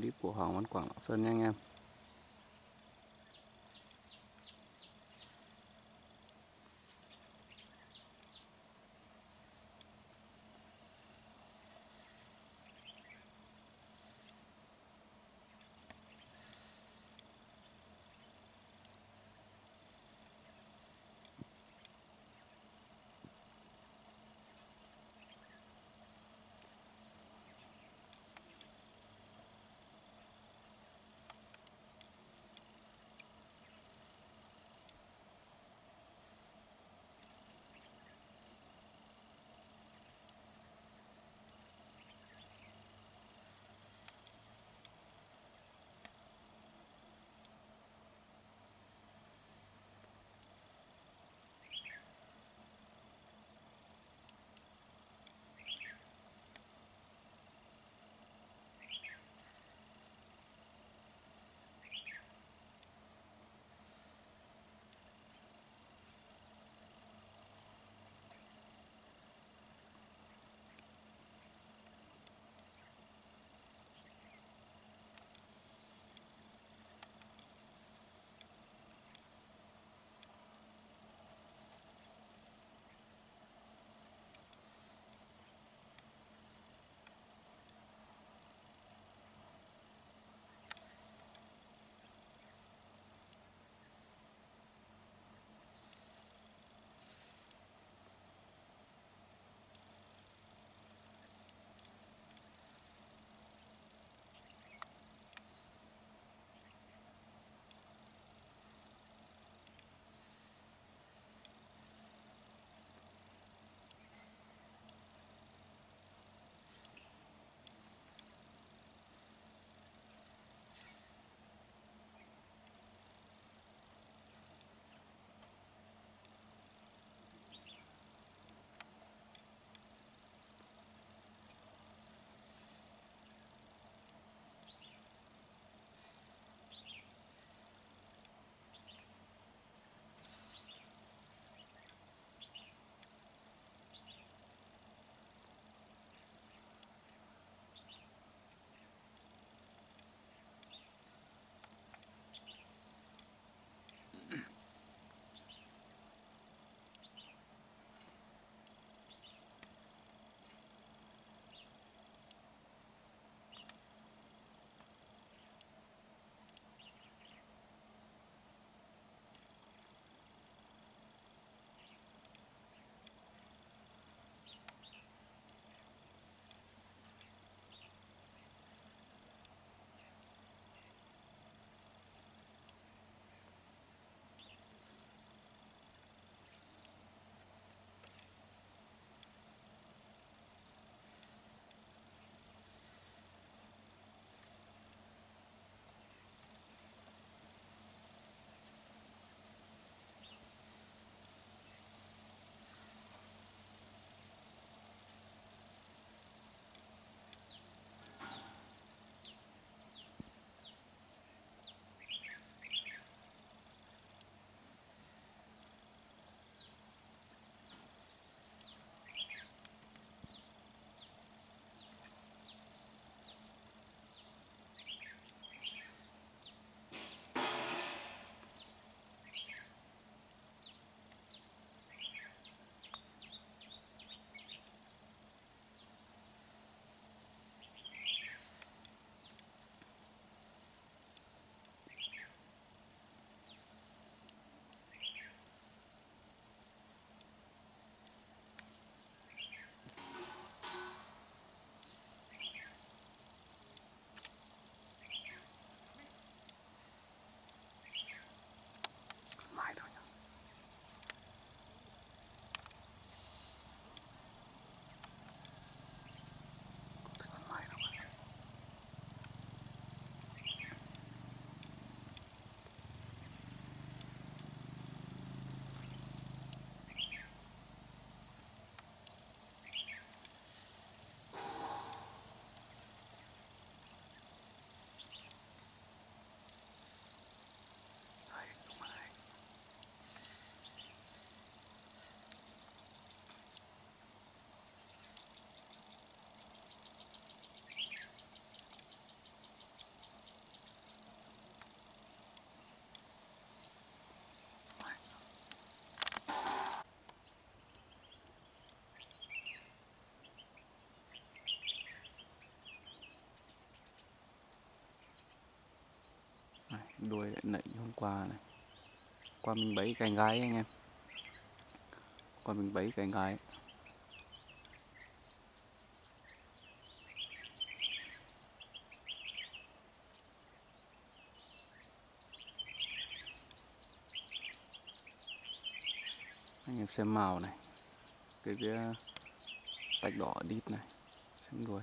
clip của Hoàng Văn Quảng Lạng Sơn nha anh em. Đuôi lại nảy hôm qua này. Qua mình bẫy cành gái anh em. Qua mình bẫy cành gái. Anh em xem màu này. Cái cái, tạch đỏ đít này. Xem đuôi.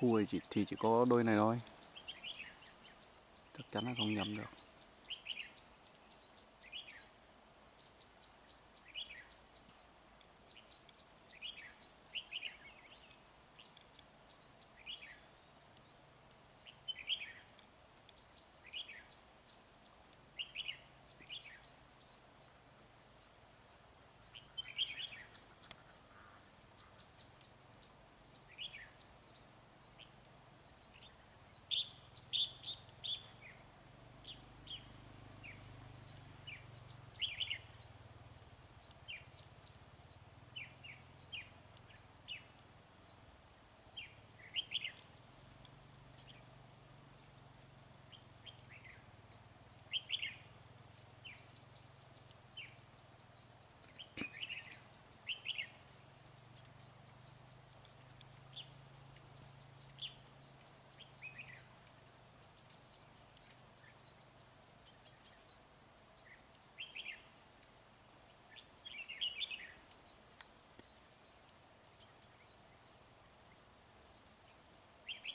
Khu này chỉ, thì chỉ có đôi này thôi. Chắc chắn là không nhầm được.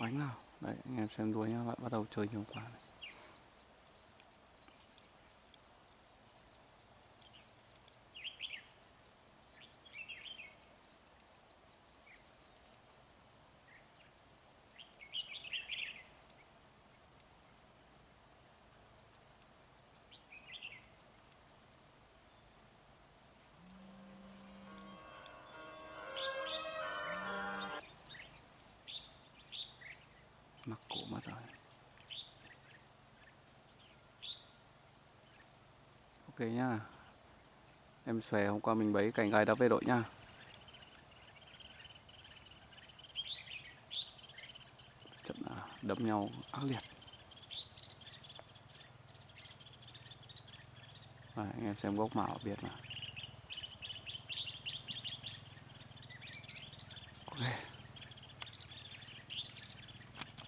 Bánh nào đấy, anh em xem đuôi nhá lại bắt đầu chơi nhiều quá này. mặt cũ mất rồi. Ok nhá. Em xòe hôm qua mình bấy cành gai đã về đội nhá. Trận đấm nhau ác liệt. Đấy, anh em xem gốc màu biết mà. Ok.